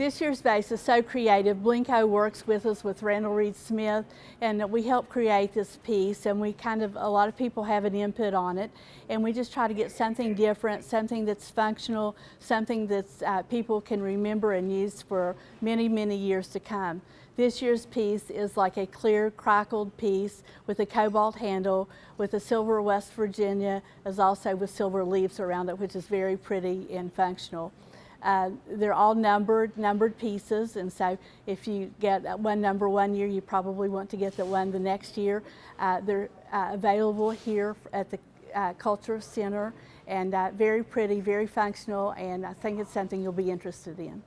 This year's base is so creative. Blenko works with us with Randall Reid Smith and we help create this piece and we kind of, a lot of people have an input on it and we just try to get something different, something that's functional, something that uh, people can remember and use for many, many years to come. This year's piece is like a clear crackled piece with a cobalt handle with a silver West Virginia as also with silver leaves around it which is very pretty and functional. Uh, they're all numbered, numbered pieces, and so if you get one number one year, you probably want to get the one the next year. Uh, they're uh, available here at the uh, Cultural Center, and uh, very pretty, very functional, and I think it's something you'll be interested in.